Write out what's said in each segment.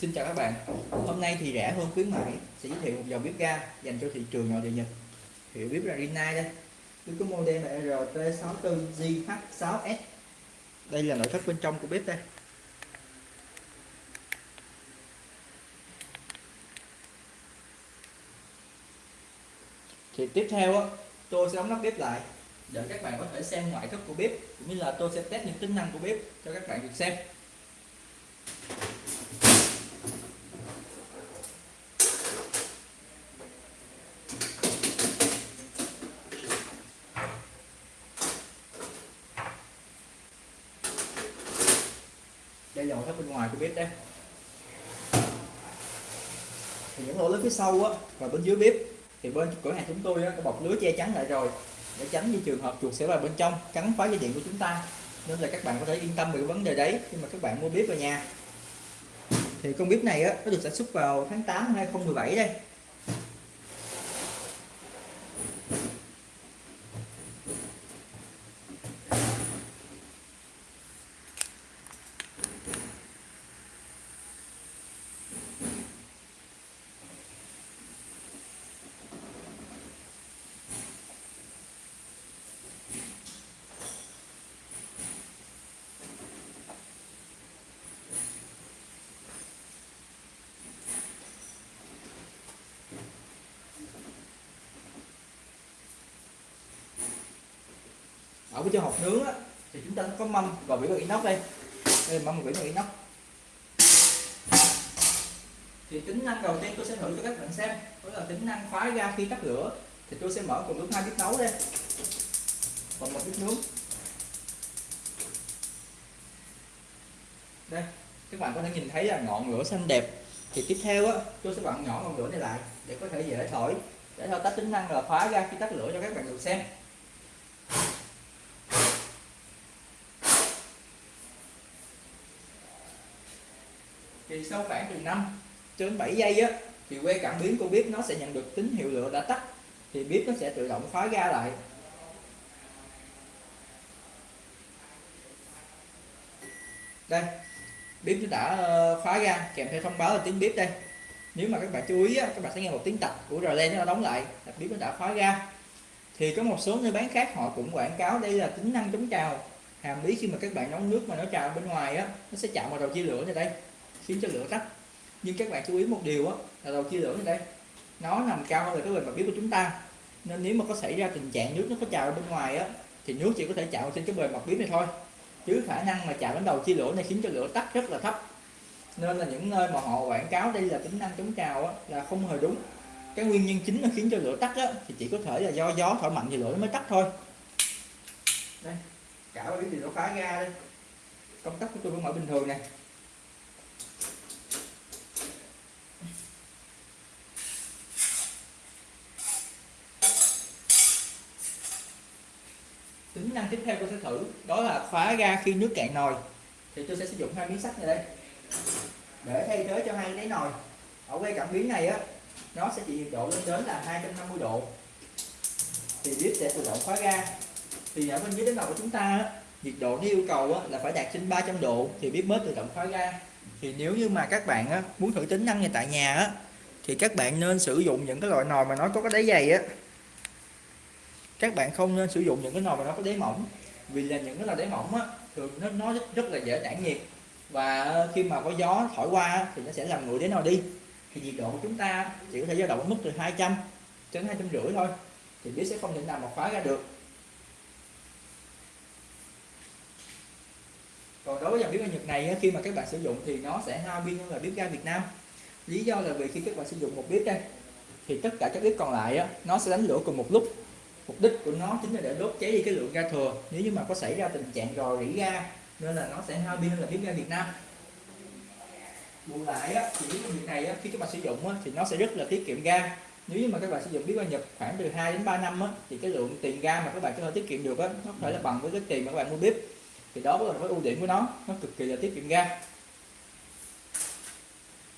Xin chào các bạn. Hôm nay thì rẻ hơn khuyến mại sẽ giới thiệu một dòng bếp ga dành cho thị trường nội địa Nhật. Hiệu bếp là Rinnai đây. Bếp có model là RT64GH6S Đây là nội thất bên trong của bếp đây. Thì tiếp theo á, tôi sẽ đóng nắp bếp lại để các bạn có thể xem ngoại thất của bếp cũng như là tôi sẽ test những tính năng của bếp cho các bạn được xem đây là nội thất bên ngoài của bếp đây. Thì những lỗ lớn phía sau á và bên dưới bếp thì bên cửa hàng chúng tôi á, có bọc lưới che chắn lại rồi để tránh như trường hợp chuột sẽ vào bên trong cắn phá dây điện của chúng ta. Nên là các bạn có thể yên tâm về cái vấn đề đấy khi mà các bạn mua bếp về nhà. Thì con bếp này á, nó được sản xuất vào tháng 8 2017 đây. Ở bên trong hộp nướng á, thì chúng ta có mâm và vỉ bằng inox đây. Đây là mâm và vỉ bằng inox. Thì tính năng đầu tiên tôi sẽ thử cho các bạn xem đó là tính năng khóa ga khi tắt lửa. Thì tôi sẽ mở cùng lúc hai bếp nấu đây. Và một bếp nướng. Đây các bạn có thể nhìn thấy là ngọn lửa xanh đẹp. Thì tiếp theo á tôi sẽ vặn nhỏ ngọn lửa này lại để có thể dễ thổi. Để thao tác tính năng là khóa ga khi tắt lửa cho các bạn được xem. Thì sau khoảng từ 5 cho đến 7 giây á thì que cảm biến của bếp nó sẽ nhận được tín hiệu lửa đã tắt. Thì bếp nó sẽ tự động khóa ga lại. Đây bếp nó đã ờ, khóa ga kèm theo thông báo là tiếng bếp đây. Nếu mà các bạn chú ý á, các bạn sẽ nghe một tiếng tạch của rờ len nó đóng lại là bếp nó đã khóa ga. Thì có một số nơi bán khác họ cũng quảng cáo đây là tính năng chống trào. Hàm lý khi mà các bạn nấu nước mà nó trào bên ngoài á nó sẽ chạm vào đầu chia lửa này đây khiến cho lửa tắt. Nhưng các bạn chú ý một điều á là đầu chia lửa ở đây nó nằm cao hơn là cái bề mặt bếp của chúng ta. Nên nếu mà có xảy ra tình trạng nước nó có trào bên ngoài á thì nước chỉ có thể chạm trên cái bề mặt bếp này thôi. Chứ khả năng mà chạm đến đầu chia lửa này khiến cho lửa tắt rất là thấp. Nên là những nơi mà họ quảng cáo đây là tính năng chống trào á, là không hề đúng. Cái nguyên nhân chính là khiến cho lửa tắt á, thì chỉ có thể là do gió thổi mạnh thì lửa nó mới tắt thôi. Đây cả bếp thì nó phá ra đây? Công tắc của tôi vẫn mở bình thường này tính năng tiếp theo tôi sẽ thử đó là khóa ga khi nước cạn nồi. Thì tôi sẽ sử dụng hai miếng sắt này đây. Để thay thế cho hai đáy nồi. Ở quay cảm biến này á nó sẽ chỉ nhiệt độ lên đến là 250 độ. Thì bếp sẽ tự động khóa ga. Thì ở bên dưới đáy nồi của chúng ta á, nhiệt độ nó yêu cầu á, là phải đạt trên 300 độ thì bếp mới tự động khóa ga. Thì nếu như mà các bạn á, muốn thử tính năng này tại nhà á, thì các bạn nên sử dụng những cái loại nồi mà nó có cái đáy dày á các bạn không nên sử dụng những cái nồi mà nó có đáy mỏng. Vì là những cái nồi đáy mỏng á thường nó nó rất, rất là dễ tản nhiệt. Và khi mà có gió thổi qua thì nó sẽ làm nguội đáy nồi đi. Thì nhiệt độ của chúng ta chỉ có thể dao động ở mức từ 200 đến hai trăm rưỡi thôi. Thì bếp sẽ không thể nào mà khóa ra được. Còn đối với dòng bếp ga Nhật này khi mà các bạn sử dụng thì nó sẽ hao pin hơn là bếp ga Việt Nam. Lý do là vì khi các bạn sử dụng một bếp đây thì tất cả các bếp còn lại nó sẽ đánh lửa cùng một lúc mục đích của nó chính là để đốt cháy đi cái lượng ga thừa. Nếu như mà có xảy ra tình trạng rò rỉ ga nên là nó sẽ hao pin hơn là bếp ga Việt Nam. Bù lại á, thì cái việc này á, khi các bạn sử dụng á, thì nó sẽ rất là tiết kiệm ga. Nếu như mà các bạn sử dụng bếp ga Nhật khoảng từ 2 đến 3 năm á, thì cái lượng tiền ga mà các bạn có thể tiết kiệm được á, nó phải là bằng với cái tiền mà các bạn mua bếp. Thì đó là cái ưu điểm của nó nó cực kỳ là tiết kiệm ga.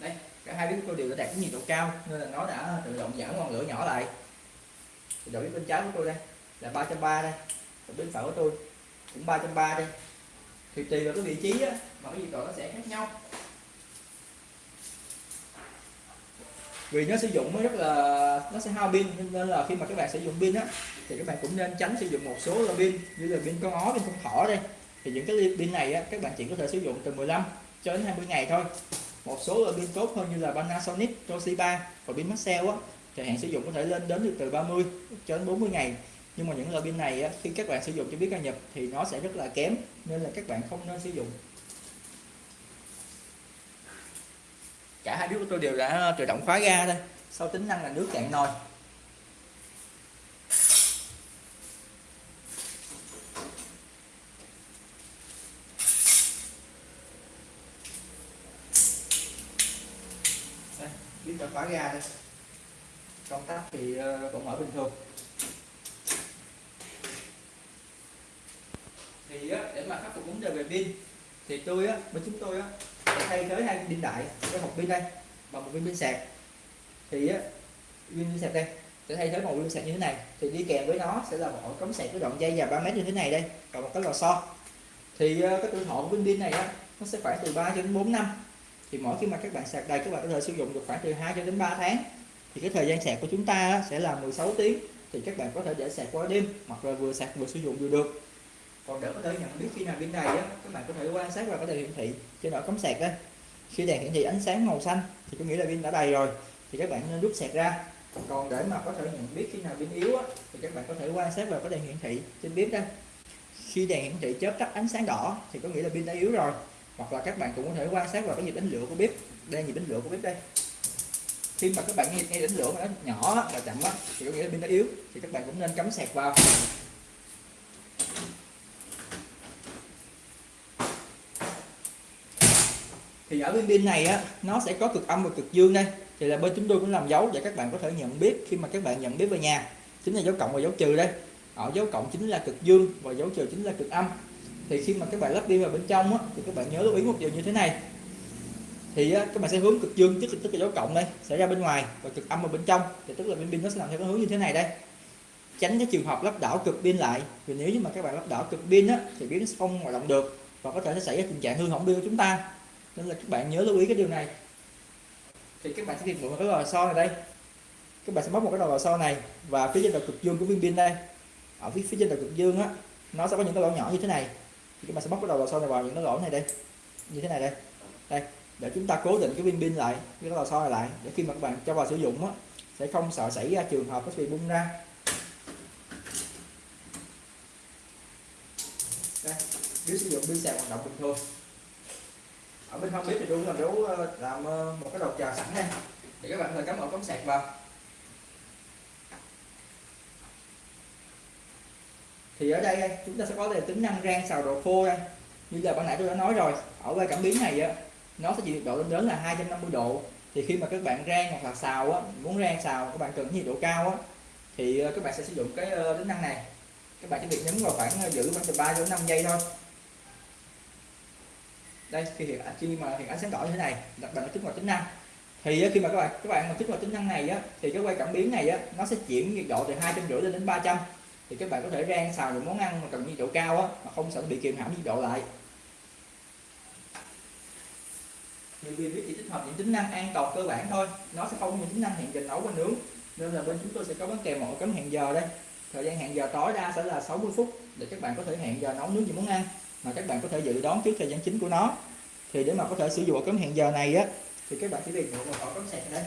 Đây cả hai bếp tôi đều đã đạt cái nhiệt độ cao nên là nó đã tự động giảm ngọn lửa nhỏ lại thì bên trái của tôi đây là 330 đây. Bên phải của tôi cũng 330 đây. Thì tùy vào cái vị trí á, mà cái gì độ nó sẽ khác nhau. Vì nó sử dụng nó rất là nó sẽ hao pin nên là khi mà các bạn sử dụng pin á thì các bạn cũng nên tránh sử dụng một số loại pin như là pin con ó pin con thỏ đây. Thì những cái pin này á, các bạn chỉ có thể sử dụng từ 15 cho đến 20 ngày thôi. Một số loại pin tốt hơn như là Panasonic, Toshiba và pin Maxell á thời hạn sử dụng có thể lên đến được từ 30 cho đến 40 ngày. Nhưng mà những loại pin này á, khi các bạn sử dụng cho biết ca nhập thì nó sẽ rất là kém nên là các bạn không nên sử dụng. Cả hai bếp của tôi đều đã tự động khóa ga đây sau tính năng là nước cạn nồi. Biết đã khóa ga đây công tắc thì ờ, vẫn mở bình thường. Thì để mà khắc phục vấn đề về pin, thì tôi, á, bên chúng tôi, á, sẽ thay thế hai pin đại với một pin đây và một viên pin sạc. Thì, á viên pin sạc đây, sẽ thay thế một viên sạc như thế này. Thì đi kèm với nó sẽ là một cống sạc với đoạn dây dài 3 mét như thế này đây, và một cái lò xo. Thì ờ, cái tuổi thọ của viên pin này, á, nó sẽ khoảng từ 3 cho đến 4 năm. Thì mỗi khi mà các bạn sạc đầy, các bạn có thể sử dụng được khoảng từ 2 cho đến 3 tháng thì cái thời gian sạc của chúng ta sẽ là 16 tiếng. Thì các bạn có thể để sạc qua đêm hoặc là vừa sạc vừa sử dụng vừa được. Còn để có thể nhận biết khi nào pin đầy á các bạn có thể quan sát và có thể hiển thị trên ổ cắm sạc đây khi đèn hiển thị ánh sáng màu xanh thì có nghĩa là pin đã đầy rồi thì các bạn nên rút sạc ra. Còn để mà có thể nhận biết khi nào pin yếu á, thì các bạn có thể quan sát và có đèn hiển thị trên bếp đây. Khi đèn hiển thị chớp tắt ánh sáng đỏ thì có nghĩa là pin đã yếu rồi. Hoặc là các bạn cũng có thể quan sát vào cái nhịp đánh lửa của bếp đây nhịp đánh lửa của bếp đây khi mà các bạn nghe, nghe đánh lửa mà nó nhỏ và chậm á thì có nghĩa là pin nó yếu thì các bạn cũng nên cắm sạc vào. Thì ở bên pin này á nó sẽ có cực âm và cực dương đây. Thì là bên chúng tôi cũng làm dấu để các bạn có thể nhận biết khi mà các bạn nhận biết về nhà. Chính là dấu cộng và dấu trừ đây. Ở dấu cộng chính là cực dương và dấu trừ chính là cực âm. Thì khi mà các bạn lắp pin vào bên trong á, thì các bạn nhớ lưu ý một điều như thế này thì các bạn sẽ hướng cực dương tức, tức là dấu cộng đây sẽ ra bên ngoài và cực âm ở bên trong. Thì tức là bên pin nó sẽ làm theo cái hướng như thế này đây. Tránh cái trường hợp lắp đảo cực pin lại. Vì nếu như mà các bạn lắp đảo cực pin á, thì pin sẽ không hoạt động được và có thể sẽ xảy ra tình trạng hư hỏng pin của chúng ta. Nên là các bạn nhớ lưu ý cái điều này. Thì các bạn sẽ tìm mượn cái lò xo này đây. Các bạn sẽ móc một cái đầu lò xo này và phía trên đầu cực dương của viên pin đây ở phía phía trên đầu cực dương á nó sẽ có những cái lỗ nhỏ như thế này. Thì các bạn sẽ móc cái đầu lò xo này vào những cái lỗ này đây. Như thế này đây. Đây để chúng ta cố định cái viên pin lại, cái lò xo này lại. Để khi mà các bạn cho vào sử dụng á, sẽ không sợ xảy ra trường hợp nó bị bung ra. Đây nếu sử dụng pin sạc hoạt động bình thường. Ở bên không biết thì tôi ờ, làm dấu làm một cái đầu chờ sẵn đây để các bạn có thể cắm ổ cắm sạc vào. Thì ở đây, chúng ta sẽ có tính năng rang xào đồ khô đây. Như là ban nãy tôi đã nói rồi, ở cái cảm biến này á nó sẽ chịu nhiệt độ lên đến là 250 độ. Thì khi mà các bạn rang hoặc là xào á, muốn rang xào, các bạn cần nhiệt độ cao á, thì ờ, các bạn sẽ sử dụng cái ờ, tính năng này. Các bạn chỉ việc nhấn vào khoảng ờ, giữ khoảng từ 3 đến 5 giây thôi. Đây, khi hiện, khi mà hiện ánh sáng đỏ như thế này, đặt bằng kích hoạt tính năng. Thì khi mà các bạn các bạn mà kích hoạt tính năng này á, thì cái quay cảm biến này á, nó sẽ chuyển nhiệt độ từ hai trăm rưỡi lên đến 300 thì các bạn có thể rang xào những món ăn mà cần nhiệt độ cao á, mà không sợ bị kiềm hãm nhiệt độ lại. Thì viên biết chỉ tích hợp những tính năng an toàn cơ bản thôi. Nó sẽ không có những tính năng hẹn giờ nấu và nướng. Nên là bên chúng tôi sẽ có bán kèm một cấm hẹn giờ đây. Thời gian hẹn giờ tối đa sẽ là 60 phút để các bạn có thể hẹn giờ nấu nướng gì món ăn. Mà các bạn có thể dự đoán trước thời gian chính của nó. Thì để mà có thể sử dụng cấm hẹn giờ này á, thì các bạn chỉ việc mượn một ổ cấm sạc đây.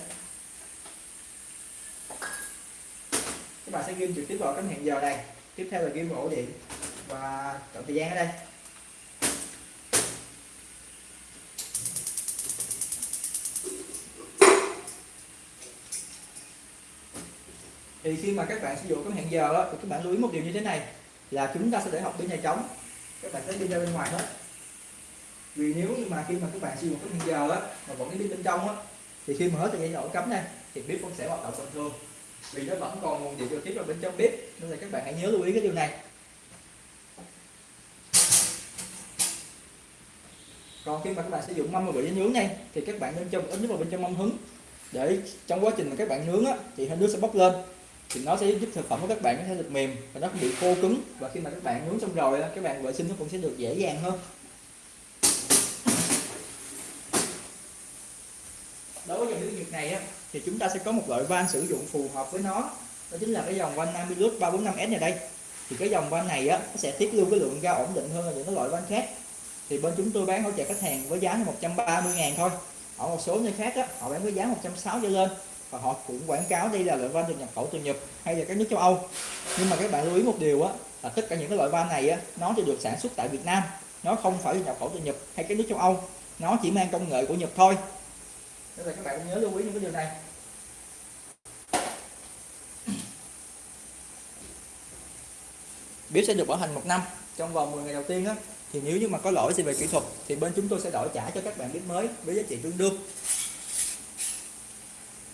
Các bạn sẽ ghim trực tiếp vào cấm hẹn giờ này tiếp theo là ghim ổ điện và chọn thời gian ở đây. Thì khi mà các bạn sử dụng các hẹn giờ đó, thì các bạn lưu ý một điều như thế này là chúng ta sẽ để học pin này trống. Các bạn sẽ đi ra bên ngoài hết. Vì nếu như mà khi mà các bạn sử dụng cái hẹn giờ á mà vẫn cái pin bên trong á thì khi mà hết thời gian ổ cắm này thì bếp vẫn sẽ hoạt động bình thường. Vì nó vẫn còn nguồn điện trực tiếp vào bên trong bếp nên là các bạn hãy nhớ lưu ý cái điều này. Còn khi mà các bạn sử dụng mâm và bị nướng này thì các bạn nên cho một ít nước vào bên trong mâm hứng. Để trong quá trình mà các bạn nướng á, thì hơi nước sẽ bốc lên thì nó sẽ giúp thực phẩm của các bạn có thể được mềm và nó không bị khô cứng. Và khi mà các bạn nướng xong rồi các bạn vệ sinh nó cũng sẽ được dễ dàng hơn. Đối với dòng nước nhiệt này á, thì chúng ta sẽ có một loại van sử dụng phù hợp với nó. Đó chính là cái dòng van Namilus 345S này đây. Thì cái dòng van này á, nó sẽ tiết lưu cái lượng ga ổn định hơn là những cái loại van khác. Thì bên chúng tôi bán hỗ trợ khách hàng với giá là 130 ngàn thôi. Ở một số nơi khác á, họ bán với giá 160 trở lên và họ cũng quảng cáo đây là loại van được nhập khẩu từ Nhật hay là các nước châu Âu. Nhưng mà các bạn lưu ý một điều á, là tất cả những cái loại van này á, nó chỉ được sản xuất tại Việt Nam. Nó không phải nhập khẩu từ Nhật hay các nước châu Âu. Nó chỉ mang công nghệ của Nhật thôi. Nên là các bạn nhớ lưu ý những cái điều này. Bếp sẽ được bảo hành một năm, trong vòng 10 ngày đầu tiên á. Thì nếu như mà có lỗi gì về kỹ thuật, thì bên chúng tôi sẽ đổi trả cho các bạn bếp mới với giá trị tương đương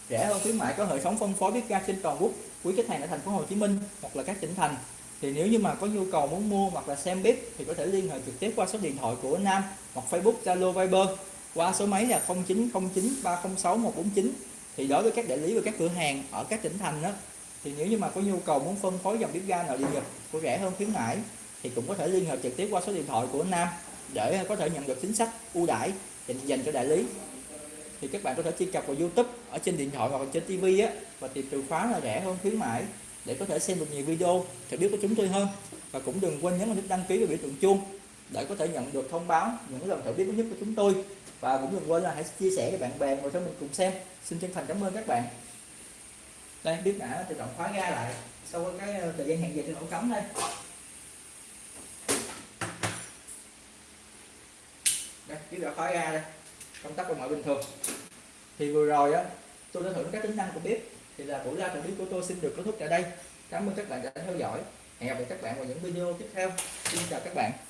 rẻ hơn khuyến mại có hệ thống phân phối bếp ga trên toàn quốc, quý khách hàng ở thành phố Hồ Chí Minh hoặc là các tỉnh thành. Thì nếu như mà có nhu cầu muốn mua hoặc là xem bếp thì có thể liên hệ trực tiếp qua số điện thoại của Nam hoặc Facebook, Zalo, Viber qua số máy là 0909 306 149 thì đối với các đại lý và các cửa hàng ở các tỉnh thành đó thì nếu như mà có nhu cầu muốn phân phối dòng bếp ga nội địa Nhật của rẻ hơn khuyến mãi thì cũng có thể liên hệ trực tiếp qua số điện thoại của Nam để có thể nhận được chính sách ưu đãi dành cho đại lý thì các bạn có thể truy cập vào YouTube, ở trên điện thoại hoặc trên TV á, và tìm từ khóa là rẻ hơn, khuyến mãi, để có thể xem được nhiều video thì biết của chúng tôi hơn. Và cũng đừng quên nhấn vào nút đăng ký và biểu tượng chuông, để có thể nhận được thông báo, những lần thử biết nhất của chúng tôi. Và cũng đừng quên là hãy chia sẻ với bạn bè và cho mình cùng xem. Xin chân thành cảm ơn các bạn. Đây, biết đã, tự động khóa ra lại, sau cái ờ, thời gian hẹn giờ trên ổ cắm đây. Đây, biết đã khóa ra đây công tắc bằng mọi bình thường. Thì vừa rồi á, tôi đã thử các tính năng của bếp. Thì là buổi ra thử bếp của tôi xin được kết thúc tại đây. Cảm ơn các bạn đã theo dõi. Hẹn gặp lại các bạn vào những video tiếp theo. Xin chào các bạn.